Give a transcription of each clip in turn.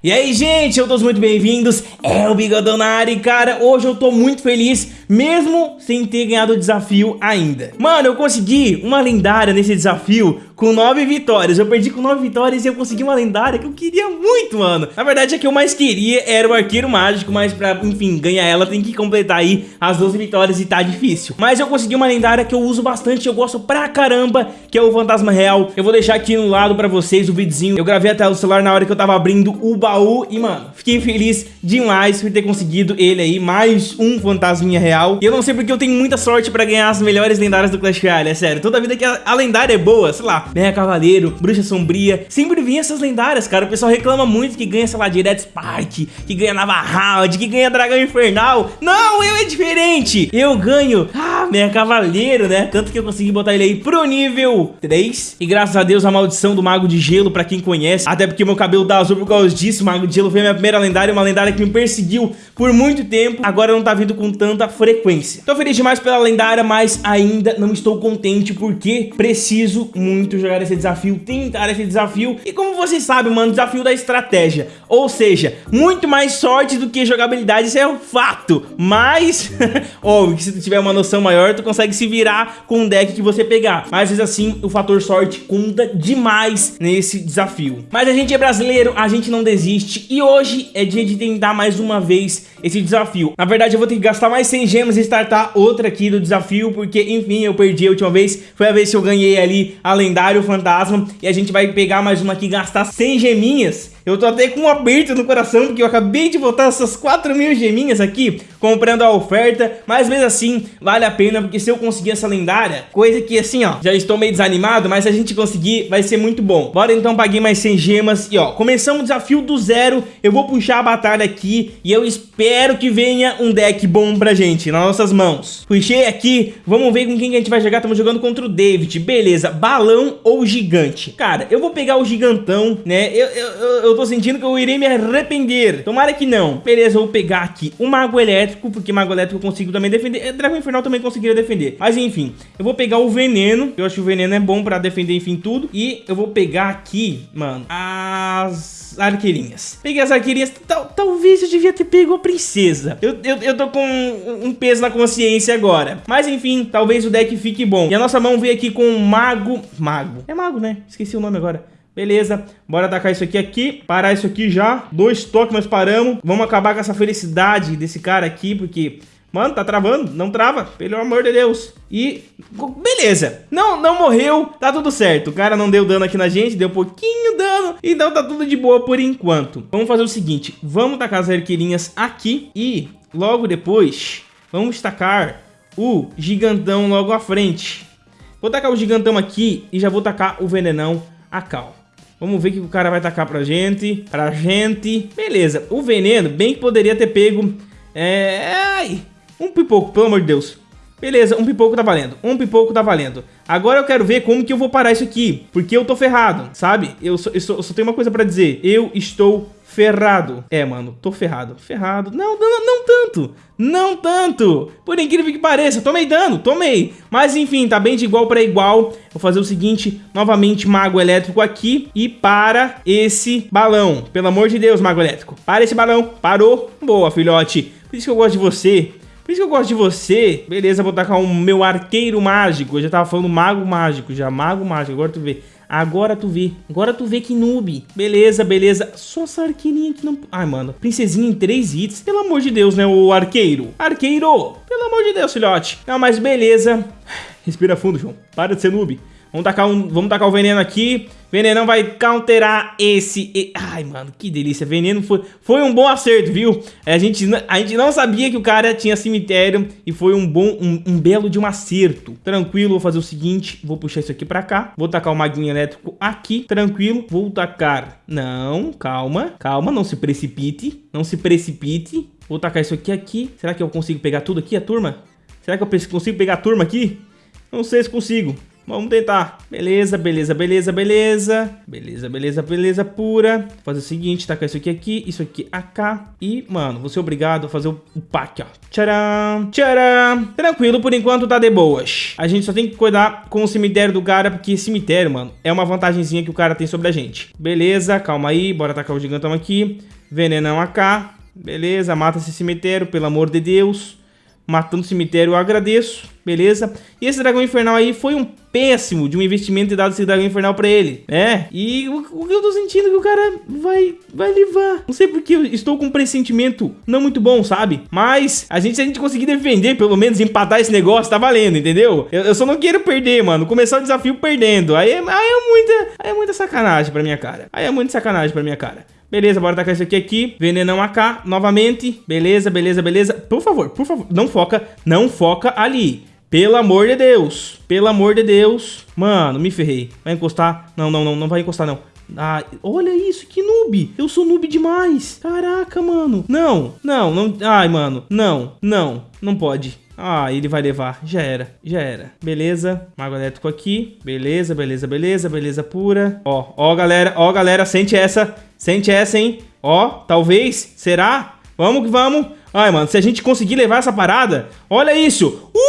E aí, gente, eu todos muito bem-vindos, é o Bigodonari, cara, hoje eu tô muito feliz, mesmo sem ter ganhado o desafio ainda. Mano, eu consegui uma lendária nesse desafio com nove vitórias. Eu perdi com nove vitórias e eu consegui uma lendária que eu queria muito, mano. Na verdade, a que eu mais queria era o Arqueiro Mágico, mas pra, enfim, ganhar ela tem que completar aí as 12 vitórias e tá difícil. Mas eu consegui uma lendária que eu uso bastante, eu gosto pra caramba, que é o Fantasma Real. Eu vou deixar aqui no lado pra vocês o videozinho. Eu gravei até o celular na hora que eu tava abrindo o baú e, mano, fiquei feliz demais por ter conseguido ele aí, mais um Fantasminha Real. E eu não sei porque eu tenho muita sorte pra ganhar as melhores lendárias do Clash Royale, é sério. Toda vida que a, a lendária é boa, sei lá, Berra Cavaleiro, Bruxa Sombria, sempre vem essas lendárias, cara. O pessoal reclama muito que ganha, sei lá, de Red Spark, que ganha Navahound, que ganha Dragão Infernal. Não, eu é diferente. Eu ganho, ah, Berra Cavaleiro, né? Tanto que eu consegui botar ele aí pro nível 3. E graças a Deus, a maldição do Mago de Gelo, pra quem conhece. Até porque meu cabelo tá azul por causa disso. O Mago de Gelo foi minha primeira lendária, uma lendária que me perseguiu por muito tempo. Agora não tá vindo com tanta frequência. Tô feliz demais pela lendária, mas ainda não estou contente porque preciso muito jogar esse desafio, tentar esse desafio. E como vocês sabem, mano, desafio da estratégia. Ou seja, muito mais sorte do que jogabilidade, isso é um fato. Mas, óbvio que se tu tiver uma noção maior, tu consegue se virar com um deck que você pegar. Mas, vezes assim, o fator sorte conta demais nesse desafio. Mas a gente é brasileiro, a gente não desiste. E hoje é dia de tentar mais uma vez esse desafio. Na verdade, eu vou ter que gastar mais 100 gemas e startar outra aqui do desafio, porque, enfim, eu perdi a última vez. Foi a vez que eu ganhei ali a lendário fantasma. E a gente vai pegar mais uma aqui gastar 100 geminhas. Eu tô até com um aperto no coração, porque eu acabei de botar essas 4 mil geminhas aqui, comprando a oferta. Mas mesmo assim, vale a pena, porque se eu conseguir essa lendária, coisa que assim, ó, já estou meio desanimado, mas se a gente conseguir, vai ser muito bom. Bora então, paguei mais 100 gemas e ó, começamos o desafio do zero. Eu vou puxar a batalha aqui e eu espero que venha um deck bom pra gente, nas nossas mãos. Puxei aqui, vamos ver com quem que a gente vai jogar. Estamos jogando contra o David, beleza. Balão ou gigante? Cara, eu vou pegar o gigantão, né? Eu, eu, eu, eu tô sentindo que eu irei me arrepender. Tomara que não. Beleza, eu vou pegar aqui o Mago Elétrico, porque Mago Elétrico eu consigo também defender. É, Dragão Infernal também conseguiria defender. Mas enfim, eu vou pegar o Veneno. Eu acho que o Veneno é bom pra defender, enfim, tudo. E eu vou pegar aqui, mano, as arqueirinhas. Peguei as arqueirinhas. Tal, talvez eu devia ter pego a princesa. Eu, eu, eu tô com um peso na consciência agora. Mas enfim, talvez o deck fique bom. E a nossa mão veio aqui com o Mago... Mago. É Mago, né? Esqueci o nome agora. Beleza, bora atacar isso aqui aqui, parar isso aqui já, dois toques nós paramos, vamos acabar com essa felicidade desse cara aqui, porque, mano, tá travando, não trava, pelo amor de Deus. E, beleza, não, não morreu, tá tudo certo, o cara não deu dano aqui na gente, deu pouquinho dano, então tá tudo de boa por enquanto. Vamos fazer o seguinte, vamos tacar as arqueirinhas aqui e, logo depois, vamos tacar o gigantão logo à frente. Vou tacar o gigantão aqui e já vou tacar o venenão a cal. Vamos ver o que o cara vai tacar pra gente. Pra gente. Beleza. O veneno, bem que poderia ter pego... É... Ai, um pipoco, pelo amor de Deus. Beleza, um pipoco tá valendo. Um pipoco tá valendo. Agora eu quero ver como que eu vou parar isso aqui. Porque eu tô ferrado, sabe? Eu só, eu só, eu só tenho uma coisa pra dizer. Eu estou ferrado. É, mano, tô ferrado. Ferrado. Não, não, não tanto. Não tanto. Por incrível que pareça, tomei dano, tomei. Mas enfim, tá bem de igual para igual. Vou fazer o seguinte, novamente mago elétrico aqui e para esse balão. Pelo amor de Deus, mago elétrico. Para esse balão. Parou. Boa, filhote. Por isso que eu gosto de você. Por isso que eu gosto de você. Beleza, vou tacar o um meu arqueiro mágico. Eu já tava falando mago mágico, já mago mágico. Agora tu vê. Agora tu vê. Agora tu vê que noob. Beleza, beleza. Só essa arqueirinha que não... Ai, mano. Princesinha em três hits. Pelo amor de Deus, né, o arqueiro? Arqueiro! Pelo amor de Deus, filhote. Não, mas beleza. Respira fundo, João. Para de ser noob. Vamos tacar, um, vamos tacar o veneno aqui. Venenão vai counterar esse... E... Ai, mano, que delícia. Veneno foi, foi um bom acerto, viu? A gente, a gente não sabia que o cara tinha cemitério e foi um bom, um, um belo de um acerto. Tranquilo, vou fazer o seguinte. Vou puxar isso aqui pra cá. Vou tacar o maguinho elétrico aqui. Tranquilo. Vou tacar... Não, calma. Calma, não se precipite. Não se precipite. Vou tacar isso aqui aqui. Será que eu consigo pegar tudo aqui, a turma? Será que eu consigo pegar a turma aqui? Não sei se consigo. Vamos tentar. Beleza, beleza, beleza, beleza. Beleza, beleza, beleza pura. Vou fazer o seguinte, tacar isso aqui aqui, isso aqui AK. E, mano, vou ser obrigado a fazer o, o pack, ó. Tcharam, tcharam. Tranquilo, por enquanto tá de boas. A gente só tem que cuidar com o cemitério do cara, porque cemitério, mano, é uma vantagemzinha que o cara tem sobre a gente. Beleza, calma aí, bora atacar o gigantão aqui. Venenão AK. Beleza, mata esse cemitério, pelo amor de Deus matando o cemitério, eu agradeço, beleza? E esse dragão infernal aí foi um péssimo de um investimento dado esse dragão infernal pra ele, né? E o, o que eu tô sentindo é que o cara vai, vai levar. Não sei porque eu estou com um pressentimento não muito bom, sabe? Mas a gente, se a gente conseguir defender, pelo menos empatar esse negócio, tá valendo, entendeu? Eu, eu só não quero perder, mano. Começar o desafio perdendo. Aí, é, aí é muita, aí é muita sacanagem pra minha cara. Aí é muita sacanagem pra minha cara. Beleza, bora tacar isso aqui aqui. Venenão AK, novamente. Beleza, beleza, beleza. Por favor, por favor, não foca, não foca ali. Pelo amor de Deus. Pelo amor de Deus. Mano, me ferrei. Vai encostar? Não, não, não, não vai encostar, não. Ah, olha isso, que noob. Eu sou noob demais. Caraca, mano. Não, não, não. Ai, mano. Não, não, não pode. Ah, ele vai levar. Já era, já era. Beleza. Mago elétrico aqui. Beleza, beleza, beleza, beleza pura. Ó, ó, galera, ó, galera, sente essa. Sente essa, hein? Ó, talvez. Será? Vamos que vamos. Ai, mano, se a gente conseguir levar essa parada, olha isso. Ai,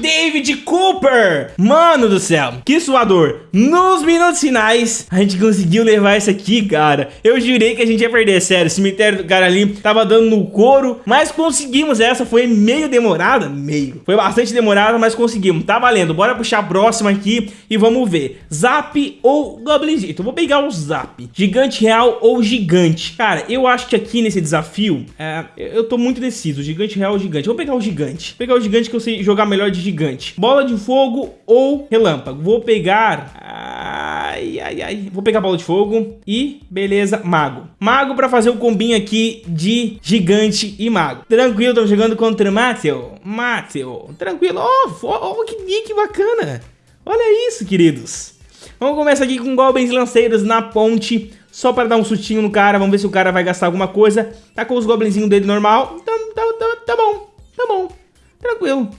David Cooper! Mano do céu, que suador! Nos minutos finais, a gente conseguiu levar isso aqui, cara. Eu jurei que a gente ia perder, sério. O cemitério do cara ali tava dando no couro, mas conseguimos essa. Foi meio demorada, meio. Foi bastante demorada, mas conseguimos. Tá valendo. Bora puxar a próxima aqui e vamos ver. Zap ou Goblinzito? vou pegar o Zap. Gigante real ou gigante? Cara, eu acho que aqui nesse desafio, é, eu tô muito deciso. Gigante real ou gigante? Vou pegar o gigante. Vou pegar o gigante que eu sei jogar melhor de gigante. Bola de fogo ou relâmpago. Vou pegar... Ai, ai, ai. Vou pegar bola de fogo e, beleza, mago. Mago pra fazer o combinho aqui de gigante e mago. Tranquilo, estamos jogando contra Mateo. Mateo, tranquilo. Oh, oh, oh, que nick bacana. Olha isso, queridos. Vamos começar aqui com goblins lanceiros na ponte. Só para dar um sustinho no cara. Vamos ver se o cara vai gastar alguma coisa. Tá com os goblinzinhos dele normal. Tá, tá, tá, tá bom. Tá bom. Tranquilo.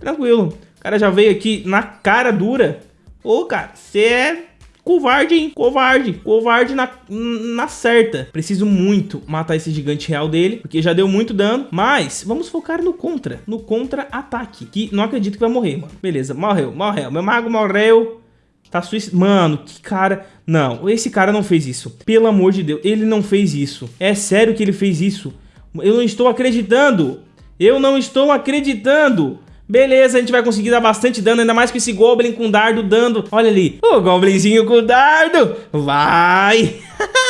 Tranquilo. O cara já veio aqui na cara dura. Ô, cara, você é covarde, hein? Covarde. Covarde na, na certa. Preciso muito matar esse gigante real dele, porque já deu muito dano. Mas vamos focar no contra. No contra-ataque, que não acredito que vai morrer, mano. Beleza, morreu, morreu. Meu mago morreu. Tá suicid... Mano, que cara... Não, esse cara não fez isso. Pelo amor de Deus, ele não fez isso. É sério que ele fez isso. Eu não estou acreditando. Eu não estou acreditando. Beleza, a gente vai conseguir dar bastante dano, ainda mais com esse Goblin com dardo dando. Olha ali, o Goblinzinho com dardo. Vai!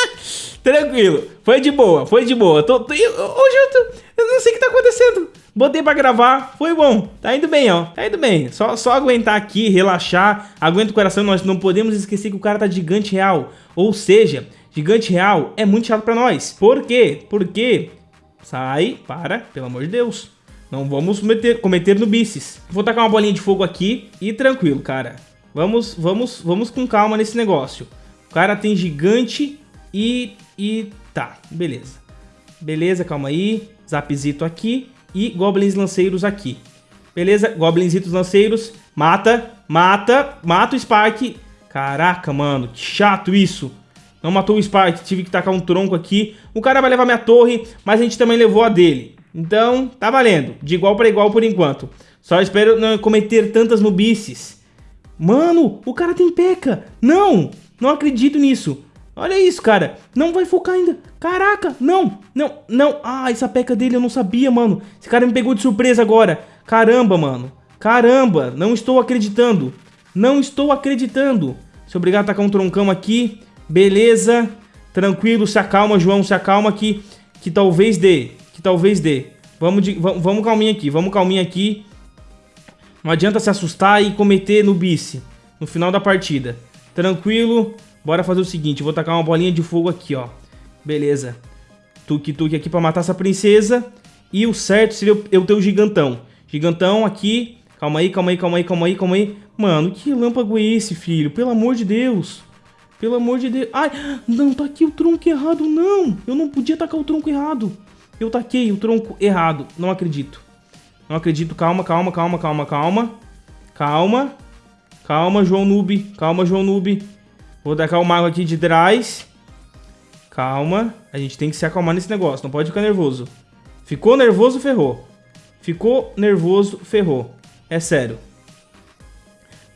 Tranquilo, foi de boa, foi de boa. Tô, tô, hoje eu, tô, eu não sei o que tá acontecendo. Botei pra gravar, foi bom. Tá indo bem, ó. Tá indo bem. Só, só aguentar aqui, relaxar. Aguenta o coração, nós não podemos esquecer que o cara tá gigante real. Ou seja, gigante real é muito chato pra nós. Por quê? Porque... Sai, para, pelo amor de Deus. Não vamos meter, cometer nubices. Vou tacar uma bolinha de fogo aqui e tranquilo, cara. Vamos, vamos, vamos com calma nesse negócio. O cara tem gigante e... e... tá, beleza. Beleza, calma aí. Zapzito aqui e goblins lanceiros aqui. Beleza, goblinzitos lanceiros. Mata, mata, mata o Spark. Caraca, mano, que chato isso. Não matou o Spark, tive que tacar um tronco aqui. O cara vai levar minha torre, mas a gente também levou a dele. Então, tá valendo. De igual para igual por enquanto. Só espero não cometer tantas nubices. Mano, o cara tem peca. Não, não acredito nisso. Olha isso, cara. Não vai focar ainda. Caraca, não, não, não. Ah, essa peca dele eu não sabia, mano. Esse cara me pegou de surpresa agora. Caramba, mano. Caramba, não estou acreditando. Não estou acreditando. Se obrigado a tacar um troncão aqui. Beleza. Tranquilo, se acalma, João, se acalma que, que talvez dê que talvez dê. Vamos, de, vamos, vamos calminho aqui, vamos calminho aqui. Não adianta se assustar e cometer no bice no final da partida. Tranquilo, bora fazer o seguinte, vou tacar uma bolinha de fogo aqui, ó. Beleza. Tuk-tuk aqui pra matar essa princesa. E o certo seria eu ter o gigantão. Gigantão aqui. Calma aí, calma aí, calma aí, calma aí, calma aí. Mano, que lâmpago é esse, filho? Pelo amor de Deus. Pelo amor de Deus. Ai, não, tá aqui o tronco errado, não. Eu não podia tacar o tronco errado. Eu taquei o tronco errado. Não acredito. Não acredito. Calma, calma, calma, calma, calma. Calma. Calma, João Noob. Calma, João Noob. Vou tacar o mago aqui de trás. Calma. A gente tem que se acalmar nesse negócio. Não pode ficar nervoso. Ficou nervoso, ferrou. Ficou nervoso, ferrou. É sério.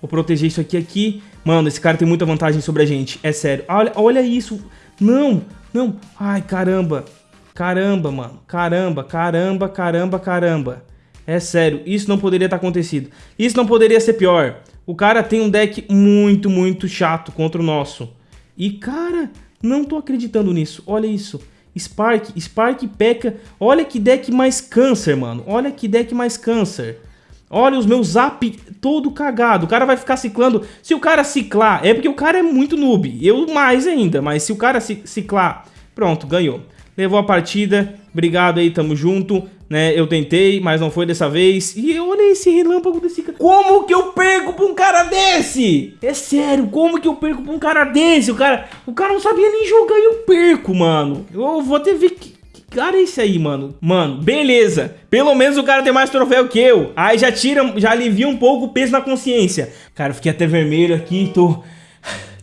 Vou proteger isso aqui aqui. Mano, esse cara tem muita vantagem sobre a gente. É sério. Olha, olha isso. Não, não. Ai, caramba. Caramba, mano. Caramba, caramba, caramba, caramba. É sério. Isso não poderia ter acontecido. Isso não poderia ser pior. O cara tem um deck muito, muito chato contra o nosso. E, cara, não tô acreditando nisso. Olha isso. Spark, Spark peca. Olha que deck mais câncer, mano. Olha que deck mais câncer. Olha os meus zap todo cagado. O cara vai ficar ciclando. Se o cara ciclar, é porque o cara é muito noob. Eu mais ainda, mas se o cara ciclar, pronto, ganhou. Levou a partida. Obrigado aí, tamo junto né? Eu tentei, mas não foi dessa vez. E olha esse relâmpago desse cara. Como que eu perco pra um cara desse? É sério, como que eu perco pra um cara desse? O cara, o cara não sabia nem jogar e eu perco, mano. Eu vou ter que... que cara é esse aí, mano? Mano, beleza. Pelo menos o cara tem mais troféu que eu. Aí já tira, já alivia um pouco o peso na consciência. Cara, fiquei até vermelho aqui, tô...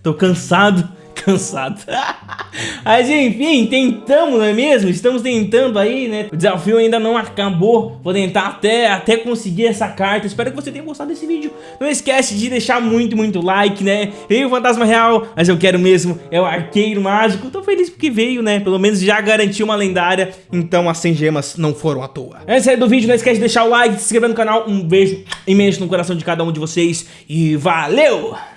Tô cansado cansado. Mas enfim, tentamos, não é mesmo? Estamos tentando aí, né? O desafio ainda não acabou. Vou tentar até, até conseguir essa carta. Espero que você tenha gostado desse vídeo. Não esquece de deixar muito, muito like, né? Veio o Fantasma Real, mas eu quero mesmo é o Arqueiro Mágico. Tô feliz porque veio, né? Pelo menos já garantiu uma lendária. Então as 100 gemas não foram à toa. Essa é do vídeo. Não esquece de deixar o like, se inscrever no canal. Um beijo imenso no coração de cada um de vocês. E valeu!